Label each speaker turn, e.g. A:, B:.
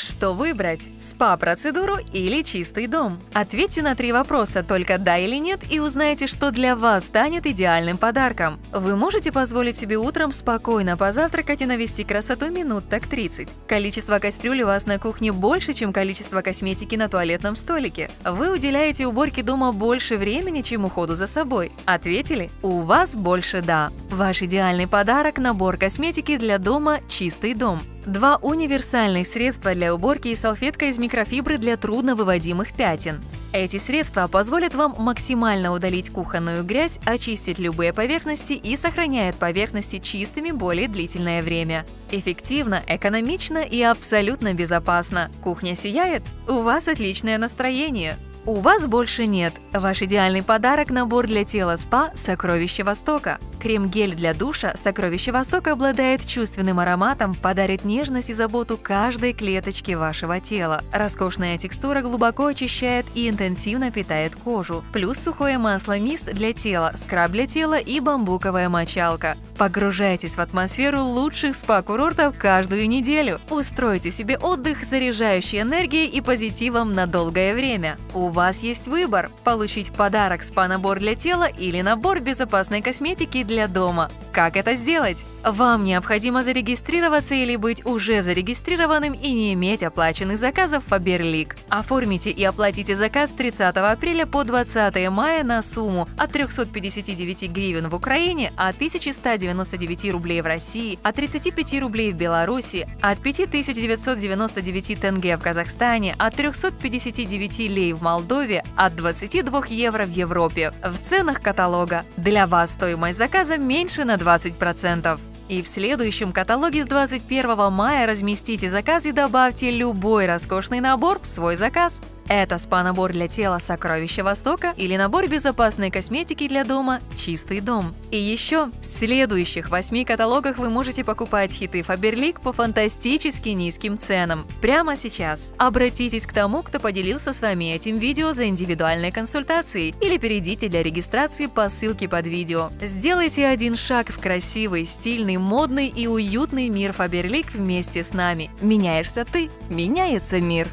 A: Что выбрать – спа-процедуру или чистый дом? Ответьте на три вопроса только «да» или «нет» и узнайте, что для вас станет идеальным подарком. Вы можете позволить себе утром спокойно позавтракать и навести красоту минут так 30. Количество кастрюль у вас на кухне больше, чем количество косметики на туалетном столике. Вы уделяете уборке дома больше времени, чем уходу за собой. Ответили? У вас больше «да». Ваш идеальный подарок – набор косметики для дома «Чистый дом». Два универсальных средства для уборки и салфетка из микрофибры для трудновыводимых пятен. Эти средства позволят вам максимально удалить кухонную грязь, очистить любые поверхности и сохраняют поверхности чистыми более длительное время. Эффективно, экономично и абсолютно безопасно. Кухня сияет? У вас отличное настроение! У вас больше нет. Ваш идеальный подарок – набор для тела СПА «Сокровище Востока». Крем-гель для душа «Сокровище Востока» обладает чувственным ароматом, подарит нежность и заботу каждой клеточке вашего тела. Роскошная текстура глубоко очищает и интенсивно питает кожу. Плюс сухое масло мист для тела, скраб для тела и бамбуковая мочалка. Погружайтесь в атмосферу лучших спа-курортов каждую неделю. Устройте себе отдых, заряжающий энергией и позитивом на долгое время. У вас есть выбор – получить подарок спа-набор для тела или набор безопасной косметики для дома. Как это сделать? Вам необходимо зарегистрироваться или быть уже зарегистрированным и не иметь оплаченных заказов Faberlic. Оформите и оплатите заказ с 30 апреля по 20 мая на сумму от 359 гривен в Украине, от 1199 рублей в России, от 35 рублей в Беларуси, от 5999 тенге в Казахстане, от 359 лей в Молдове, от 22 евро в Европе. В ценах каталога. Для вас стоимость заказа меньше на 20%. И в следующем каталоге с 21 мая разместите заказ и добавьте любой роскошный набор в свой заказ. Это спа-набор для тела «Сокровища Востока» или набор безопасной косметики для дома «Чистый дом». И еще в следующих восьми каталогах вы можете покупать хиты Faberlic по фантастически низким ценам. Прямо сейчас. Обратитесь к тому, кто поделился с вами этим видео за индивидуальной консультацией или перейдите для регистрации по ссылке под видео. Сделайте один шаг в красивый, стильный, модный и уютный мир Faberlic вместе с нами. Меняешься ты, меняется мир.